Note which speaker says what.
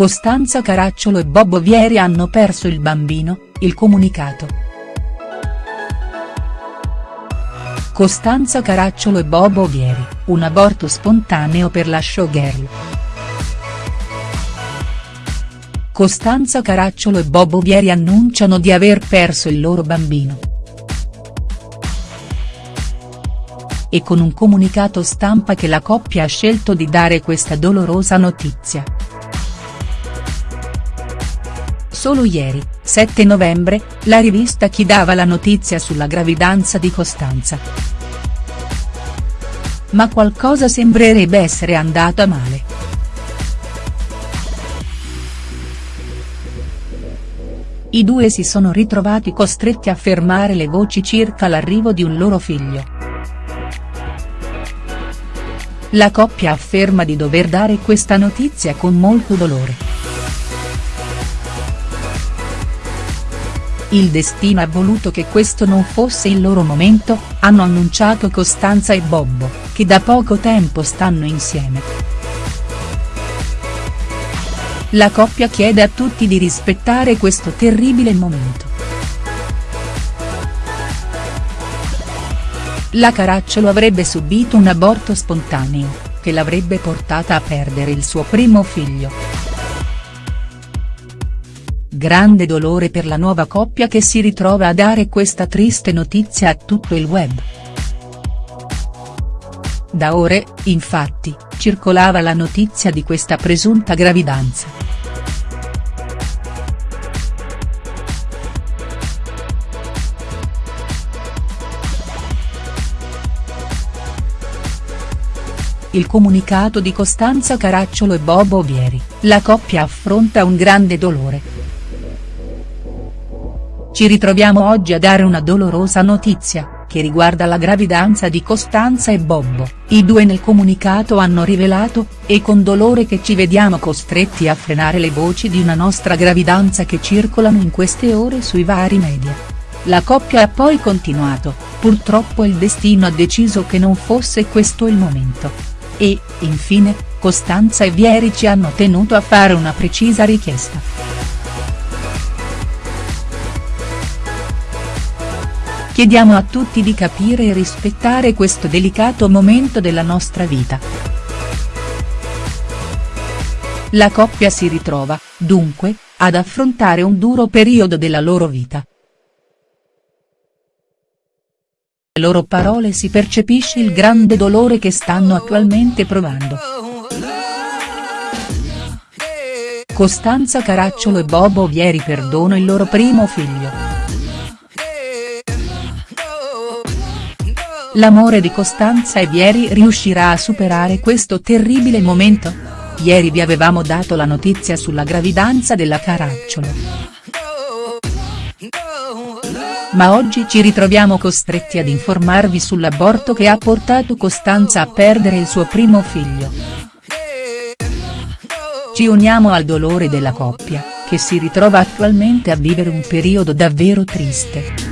Speaker 1: Costanza Caracciolo e Bobo Vieri hanno perso il bambino, il comunicato. Costanza Caracciolo e Bobo Vieri, un aborto spontaneo per la showgirl. Costanza Caracciolo e Bobo Vieri annunciano di aver perso il loro bambino. E con un comunicato stampa che la coppia ha scelto di dare questa dolorosa notizia. Solo ieri, 7 novembre, la rivista Chi dava la notizia sulla gravidanza di Costanza. Ma qualcosa sembrerebbe essere andata male. I due si sono ritrovati costretti a fermare le voci circa l'arrivo di un loro figlio. La coppia afferma di dover dare questa notizia con molto dolore. Il destino ha voluto che questo non fosse il loro momento, hanno annunciato Costanza e Bobbo, che da poco tempo stanno insieme. La coppia chiede a tutti di rispettare questo terribile momento. La Caracciolo avrebbe subito un aborto spontaneo, che l'avrebbe portata a perdere il suo primo figlio. Grande dolore per la nuova coppia che si ritrova a dare questa triste notizia a tutto il web. Da ore, infatti, circolava la notizia di questa presunta gravidanza. Il comunicato di Costanza Caracciolo e Bobo Vieri, la coppia affronta un grande dolore. Ci ritroviamo oggi a dare una dolorosa notizia, che riguarda la gravidanza di Costanza e Bobbo, i due nel comunicato hanno rivelato, e con dolore che ci vediamo costretti a frenare le voci di una nostra gravidanza che circolano in queste ore sui vari media. La coppia ha poi continuato, purtroppo il destino ha deciso che non fosse questo il momento. E, infine, Costanza e Vieri ci hanno tenuto a fare una precisa richiesta. Chiediamo a tutti di capire e rispettare questo delicato momento della nostra vita. La coppia si ritrova, dunque, ad affrontare un duro periodo della loro vita. Le loro parole si percepisce il grande dolore che stanno attualmente provando. Costanza Caracciolo e Bobo Vieri perdono il loro primo figlio. L'amore di Costanza e Vieri riuscirà a superare questo terribile momento? Ieri vi avevamo dato la notizia sulla gravidanza della Caracciolo. Ma oggi ci ritroviamo costretti ad informarvi sull'aborto che ha portato Costanza a perdere il suo primo figlio. Ci uniamo al dolore della coppia, che si ritrova attualmente a vivere un periodo davvero triste.